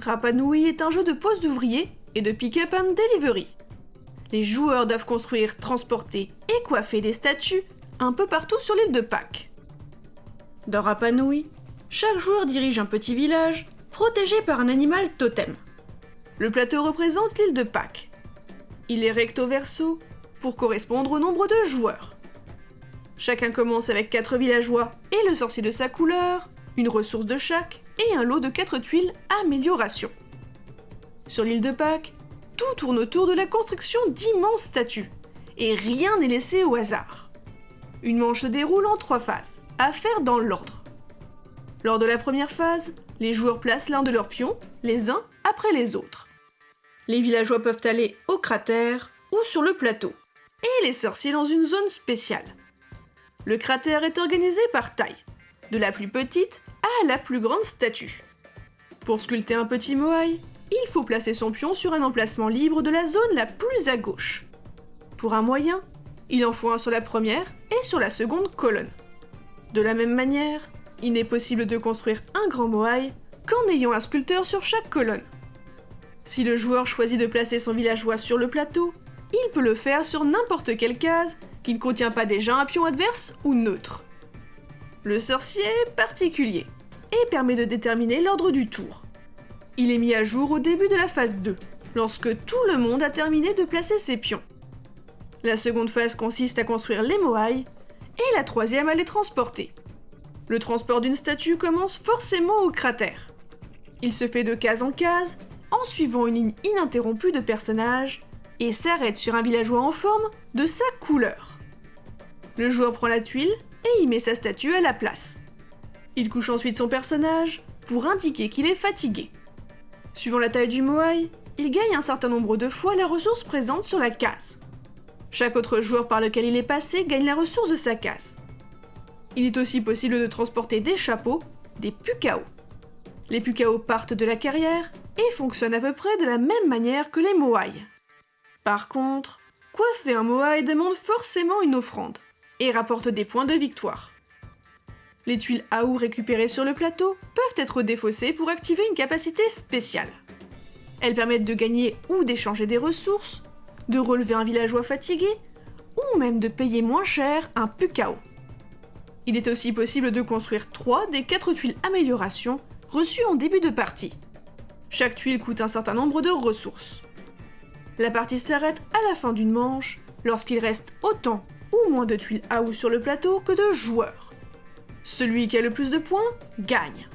Rapanui est un jeu de pose d'ouvriers et de pick-up and delivery. Les joueurs doivent construire, transporter et coiffer des statues un peu partout sur l'île de Pâques. Dans Rapanui, chaque joueur dirige un petit village protégé par un animal totem. Le plateau représente l'île de Pâques. Il est recto verso pour correspondre au nombre de joueurs. Chacun commence avec 4 villageois et le sorcier de sa couleur, une ressource de chaque et un lot de 4 tuiles amélioration. Sur l'île de Pâques, tout tourne autour de la construction d'immenses statues, et rien n'est laissé au hasard. Une manche se déroule en trois phases, à faire dans l'ordre. Lors de la première phase, les joueurs placent l'un de leurs pions, les uns après les autres. Les villageois peuvent aller au cratère ou sur le plateau, et les sorciers dans une zone spéciale. Le cratère est organisé par taille, de la plus petite la plus grande statue. Pour sculpter un petit moai, il faut placer son pion sur un emplacement libre de la zone la plus à gauche. Pour un moyen, il en faut un sur la première et sur la seconde colonne. De la même manière, il n'est possible de construire un grand moai qu'en ayant un sculpteur sur chaque colonne. Si le joueur choisit de placer son villageois sur le plateau, il peut le faire sur n'importe quelle case qui ne contient pas déjà un pion adverse ou neutre. Le sorcier est particulier et permet de déterminer l'ordre du tour. Il est mis à jour au début de la phase 2, lorsque tout le monde a terminé de placer ses pions. La seconde phase consiste à construire les moai et la troisième à les transporter. Le transport d'une statue commence forcément au cratère. Il se fait de case en case en suivant une ligne ininterrompue de personnages et s'arrête sur un villageois en forme de sa couleur. Le joueur prend la tuile et y met sa statue à la place. Il couche ensuite son personnage pour indiquer qu'il est fatigué. Suivant la taille du moai, il gagne un certain nombre de fois la ressource présente sur la case. Chaque autre joueur par lequel il est passé gagne la ressource de sa case. Il est aussi possible de transporter des chapeaux, des pukao. Les pukao partent de la carrière et fonctionnent à peu près de la même manière que les moai. Par contre, coiffer un moai demande forcément une offrande et rapporte des points de victoire. Les tuiles AOU récupérées sur le plateau peuvent être défaussées pour activer une capacité spéciale. Elles permettent de gagner ou d'échanger des ressources, de relever un villageois fatigué, ou même de payer moins cher un Pukao. Il est aussi possible de construire 3 des 4 tuiles amélioration reçues en début de partie. Chaque tuile coûte un certain nombre de ressources. La partie s'arrête à la fin d'une manche lorsqu'il reste autant ou moins de tuiles AOU sur le plateau que de joueurs. Celui qui a le plus de points gagne.